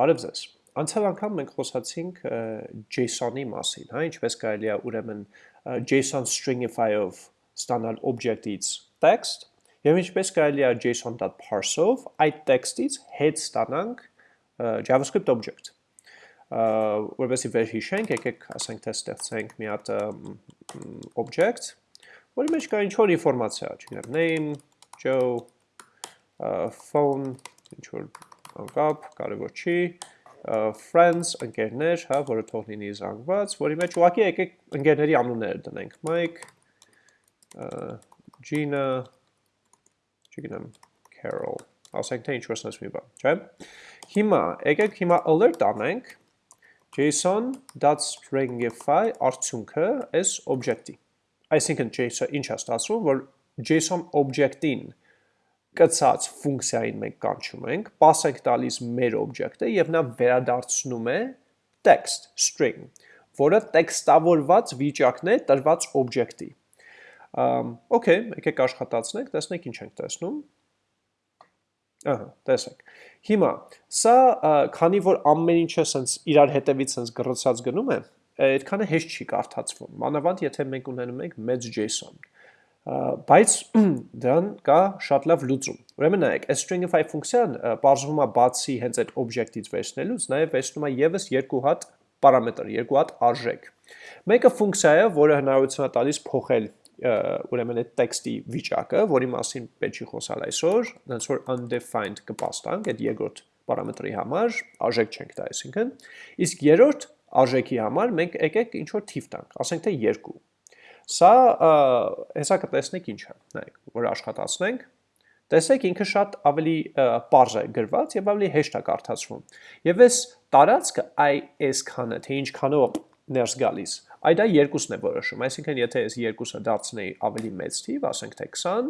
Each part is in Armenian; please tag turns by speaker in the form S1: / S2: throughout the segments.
S1: Բարև ձեզ։ Անցյալ անգամ մենք խոսացինք JSON-ի մասին, հա, ինչպես կարելի է ուրեմն JSON stringify-ով ստանալ object-ից text, եւ ինչպես կարելի է JSON.parse-ով այդ text-ից հետ ստանանք JavaScript object։ Որովհետեւ վերհիշենք, եկեք ասենք թե ստեղծենք մի հատ object, որի մեջ կա ինչ որ ինֆորմացիա, չգիտեմ, name, Joe, phone, ինչ որ անկապ, կարևոր չի, friends, ընկերներ, հա, որը թող լինի զանգված, որի մեջ ուղղակի եկեք ընկերների անունները դնենք, Mike, Gina, չգիտեմ, Carol, ասենք թե ինչ-որ սնես մի բան, չէ։ Հիմա, եկեք հիմա alert անենք. Json.stringify արդյունքը այս object-ի։ Այսինքն JSON ինչ է ստացվում, որ JSON object-ին կցած ֆունկցիային մենք կանչում ենք, pass ենք տալիս մեր օբյեկտը եւ նա վերադարձնում է text, string, որը տեքստավորված վիճակն է տրված օբյեկտի։ Okay, եկեք աշխատացնենք, տեսնենք ինչ ենք տեսնում։ Ահա, տեսեք։ Հիմա, սա քանի որ ամեն ինչը սենց իրար հետևից սենց գրծած գնում է, այդքանը հեշտ չի կարդացվում։ Մանավանդ եթե մենք ունենում ենք մեծ JSON բայց դրան կա շատ լավ լուծում։ Ուրեմն նայեք, այս stringify ֆունկցիան բարձվում է բացի հենց այդ object-ից վերցնելուց, նաև վերցնում է եւս երկու հատ պարամետր, երկու հատ արժեք։ Մեկը ֆունկցիա է, որը հնարավորություն է տալիս փոխել ուրեմն այդ տեքստի վիճակը, որի մասին պետք չի խոսալ այսօր, այնց որ undefined կպաստանք այդ երկրորդ պարամետրի համար, արժեք չենք տա, այսինքն, իսկ երրորդ արժեքի համար մենք եկեք ինչ որ թիվ տանք, ասենք թե 2 Սա հեսա կտեսնեք ինչ է, նայեք, որ աշխատացնենք, տեսեք ինքը շատ ավելի պարզ է գրված եւ ավելի հեշտ է կարդացվում։ Եվ այս տարածքը այ այս քանը, թե ինչ քանով ներս գալիս, այ դա երկուսն է որոշում, այսինքն եթե այս երկուսը դարձնեի ավելի մեծ թիվ, ասենք թե 20,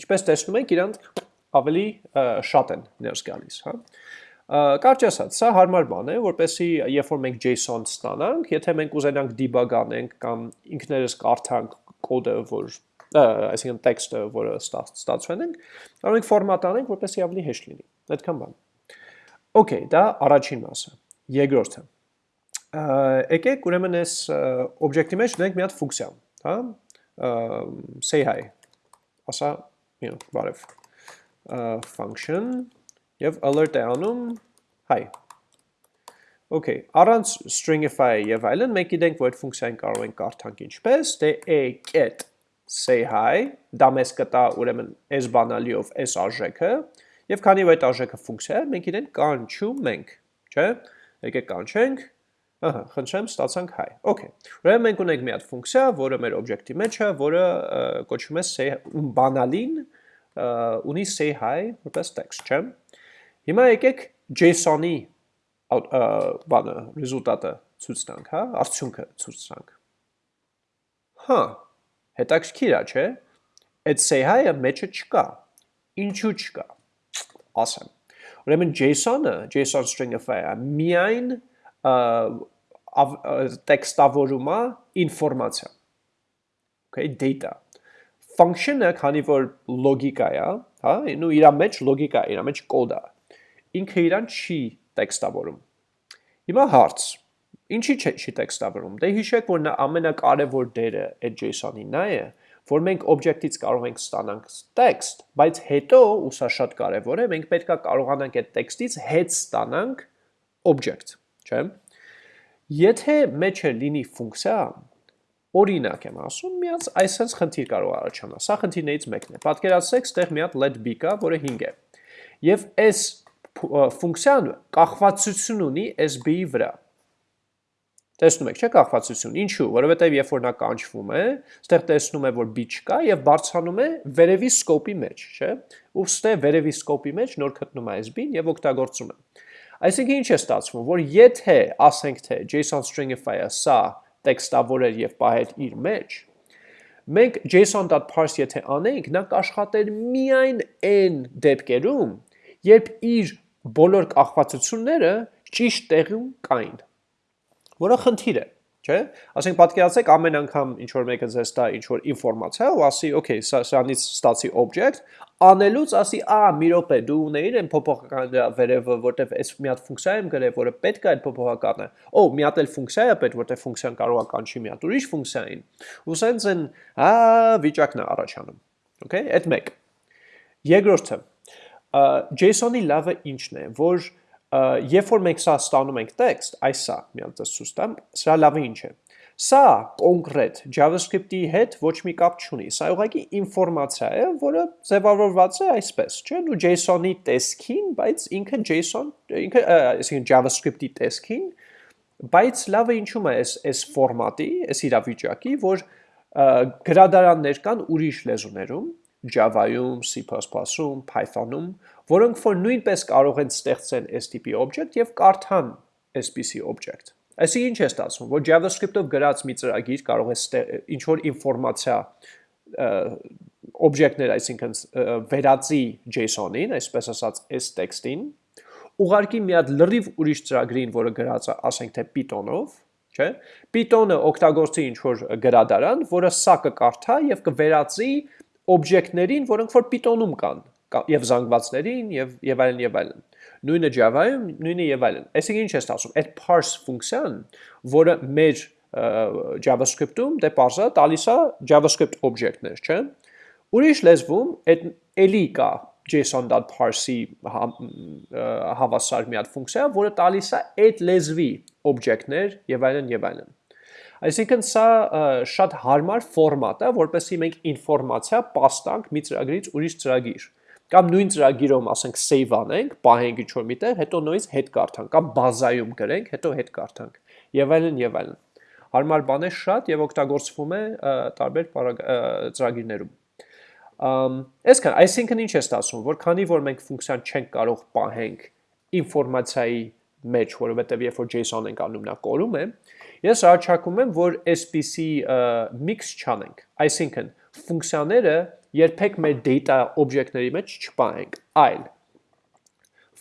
S1: ինչպես տեսնում եք, իրանք ավելի շատ են ներս գալիս, հա։ Կարճ ասած, սա հարմար բան է, որպեսի երբ որ մենք JSON ստանանք, եթե մենք ուզենանք debug անենք կամ ինքներս կարդանք կոդը, որ այսինքն տեքստը, որը ստացվել ենք, կարող ենք ֆորմատ անենք, որպեսի ավելի հեշտ լինի։ Այդքան բան։ Okay, դա առաջին մասը։ Երկրորդը։ Եկեք ուրեմն այս օբյեկտի մեջ դնենք մի հատ ֆունկցիա, հա? say hi։ Ասա, մի բարև։ function եւ alert է անում hi։ Okay, առանց stringify եւ այլն, մենք գիտենք, որ այդ ֆունկցիային կարող ենք կարդանք ինչպես, դե a get say hi, դա մեզ կտա ուրեմն այս բանալիով այս արժեքը, եւ քանի որ այդ արժեքը ֆունկցիա է, մենք իրեն կանչում ենք, չէ՞։ Եկեք կանչենք, ահա, խնդրեմ, ստացանք hi։ Okay։ Ուրեմն մենք ունենք մի հատ ֆունկցիա, որը մեր օբյեկտի մեջ է, որը կոչվում է say բանալին ունի say hi որպես text, չէ՞։ Հիմա եկեք JSON-ի բանը, ռեզուլտատը ցույց տանք, հա, արդյունքը ցույց տանք։ Հա, հետաքրքիր է, չէ՞։ Այդ say-ը մեջը չկա։ Ինչու չկա։ Ասեմ։ Ուրեմն JSON-ը, JSON stringify-ը միայն տեքստավորում է ինֆորմացիա։ Okay, data function-ը, քանի որ լոգիկա է, հա, նու իր մեջ լոգիկա իր մեջ կոդ է ինքը իրան չի տեքստավորում։ Հիմա հարց. Ինչի՞ չի, չի տեքստավորում։ Դե հիշեք, որ նա ամենակարևոր դերը այդ JSON-ի նա է, որ մենք օբյեկտից կարող ենք ստանանք տեքստ, բայց հետո, ու սա շատ կարևոր է, մենք պետքա կարողանանք այդ տեքստից հետ ստանանք օբյեկտ, չէ՞։ Եթե մեջը լինի ֆունկցիա, օրինակ եմ ասում, միած այսպես խնդիր կարող առաջանա։ Սա խնդիրներից մեկն է։ Պատկերացրեք, ստեղ մի հատ let b կա, որը 5 է։ Եվ այս ֆունկցիան կախվածություն ունի SB-ի վրա։ Տեսնում եք, չէ՞ կախվածություն։ Ինչու՞, որովհետև երբ որ նա կանչվում է, այստեղ տեսնում է, որ B չկա եւ բարձրանում է վերևի սկոպի մեջ, չէ՞։ Ուստի վերևի սկոպի մեջ նոր գտնում է SB-ն եւ օգտագործում է։ Այսինքն ինչ է ստացվում, որ եթե ասենք թե JSON stringify-ը սա տեքստավորեր եւ պահեր իր մեջ, մենք json.parse եթե անենք, նա կաշխատեր միայն այն դեպքերում, երբ իր բոլոր կախվածությունները ճիշտ տեղում կային, որը խնդիր է, չէ՞։ Ասենք պատկերացեք ամեն անգամ ինչ որ մեկը ձեզ տա ինչ որ ինֆորմացիա ու ասի, okay, սա սրանից ստացի object, անելուց ասի, «Ա, մի րոպե, դու ունեիր այն փոփոխականը դրա վերևը, որտեվ այս մի հատ ֆունկցիա եմ գրել, որը պետք է այդ փոփոխականը։ Օ, մի հատ էլ ֆունկցիա է պետք, որտեվ ֆունկցիան կարող է կանչի մի հատ ուրիշ ֆունկցիային»։ Ու սենց են, հա, վիճակն է առաջանում։ Okay, այդ մեկ։ Երկրորդը, JSON-ի լավը ինչն է, որ երբ որ մենք սա ստանում ենք տեքստ, այս սա, մի հատ ցույց տամ, սա լավը ինչ է։ Սա կոնկրետ JavaScript-ի հետ ոչ մի կապ չունի։ Սա ուղղակի ինֆորմացիա է, որը ձևավորված է այսպես, չէ՞, դու JSON-ի տեսքին, բայց ինքը JSON, ինքը, այսինքն JavaScript-ի տեսքին, բայց լավը ինչու՞մ է այս այս ֆորմատի, այս իրավիճակի, որ գրադարաններ կան ուրիշ լեզուներում, Java-ում, C++-ում, Python-ում, որոնք որ նույնպես կարող են ստեղծեն այս տիպի object եւ կարդան այսպիսի object։ Այսինքն ինչ է ստացվում, որ JavaScript-ով գրած մի ծրագիր կարող է ինչ որ ինֆորմացիա օբյեկտներ, այսինքն վերածի JSON-ին, այսպես ասած, այս տեքստին, ուղարկի մի հատ լրիվ ուրիշ ծրագրին, որը գրած է, ասենք թե Python-ով, չէ՞։ Python-ը օգտագործի ինչ որ գրադարան, որը սա կկարդա եւ կվերածի օբյեկտներին, որոնք որ Python-ում կան, եւ զանգվածներին եւ եւ այլն եւ այլն։ Նույնը Java-ում, նույնը եւ այլն։ Այսինքն ինչ է ստացվում։ Այդ parse ֆունկցիան, որը մեր JavaScript-ում դե parse-ը տալիս է JavaScript օբյեկտներ, չէ՞։ Ուրիշ լեզվում այդ էլի կա json.parse-ի հավասար մի հատ ֆունկցիա, որը տալիս է այդ լեզվի օբյեկտներ եւ այլն եւ այլն։ Այսինքն սա շատ հարմար ֆորմատ է, որպեսզի մենք ինֆորմացիա պաստանք մի ծրագրից ուրիշ ծրագիր կամ նույն ծրագիրում ասենք save անենք, պահենք ինչ-որ միտեղ, հետո նույնիսկ հետ կարդանք, կամ բազայում գրենք, հետո հետ կարդանք, եւ այլն եւ այլն։ Հարմար բան է շատ եւ օգտագործվում է տարբեր ծրագիրներում։ Այսքան, այսինքն ինչ է ստացվում, որ քանի որ մենք ֆունկցիան չենք կարող պահենք ինֆորմացիայի մեջ, որովհետեւ երբ որ JSON ենք անում նա կորում է, ես առաջարկում եմ, որ այսպիսի mix չանենք։ Այսինքն, ֆունկցիաները երբեք մեր data օբյեկտների մեջ չպահենք, այլ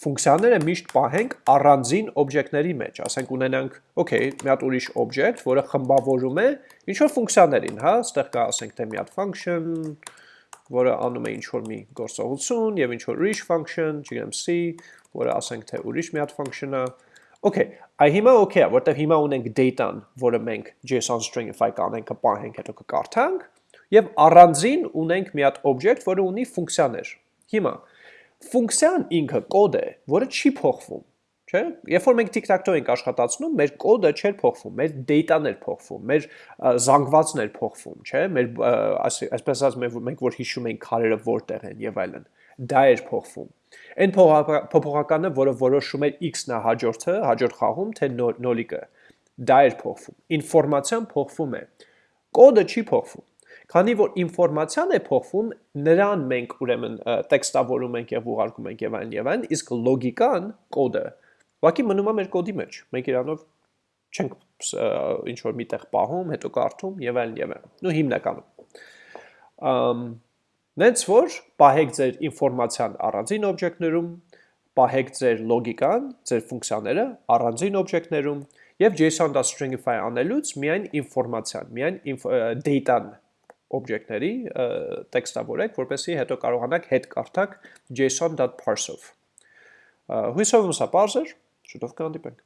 S1: ֆունկցիաները միշտ պահենք առանձին օբյեկտների մեջ, ասենք ունենանք, okay, մի հատ ուրիշ օբյեկտ, որը խմբավորում է ինչ որ ֆունկցիաներին, հա, այստեղ կա ասենք թե մի հատ function, որը անում է ինչ որ մի գործողություն եւ ինչ որ ուրիշ function, չգիտեմ C, որը ասենք թե ուրիշ մի հատ function-ը, Okay, այ հիմա okay, որտեվ հիմա ունենք data-ն, որը մենք JSON stringify կանենք, կպահենք, հետո կկարդանք, եւ առանձին ունենք մի հատ օբյեկտ, որը ունի ֆունկցիաներ։ Հիմա ֆունկցիան ինքը կոդ է, որը չի փոխվում, չէ՞։ Երբ որ մենք tic-tac-toe ենք աշխատացնում, մեր կոդը չէր փոխվում, մեր data-ն էր փոխվում, մեր զանգվածն էր փոխվում, չէ՞։ Մեր այսպես ասած մենք որ հիշում ենք քարերը որտեղ են եւ այլն։ Դա էր փոխվում։ Այն փոփոխականը, որը որոշում էր x-ն հաջորդը, հաջորդ խաղում, թե նոլիկը, դա էր փոխվում։ Ինֆորմացիան փոխվում է։ Կոդը չի փոխվում։ Քանի որ ինֆորմացիան է փոխվում, նրան մենք ուրեմն տեքստավորում ենք եւ ուղարկում ենք եւ այլն եւ այլն, իսկ լոգիկան, կոդը, ուղղակի մնում է մեր կոդի մեջ։ Մենք իրանով չենք ինչ որ միտեղ պահում, հետո կարդում եւ այլն եւ այլն։ Նու հիմնականում։ Ամ Նենց որ պահեք ձեր ինֆորմացիան առանձին օբյեկտներում, պահեք ձեր լոգիկան, ձեր ֆունկցիաները առանձին օբյեկտներում եւ JSON.stringify անելուց միայն ինֆորմացիան, միայն data-ն օբյեկտների տեքստավորեք, որպեսզի հետո կարողանաք հետ կարդակ json.parse-ով։ Հույսով եմ սա բարձր, շուտով կհանդիպենք։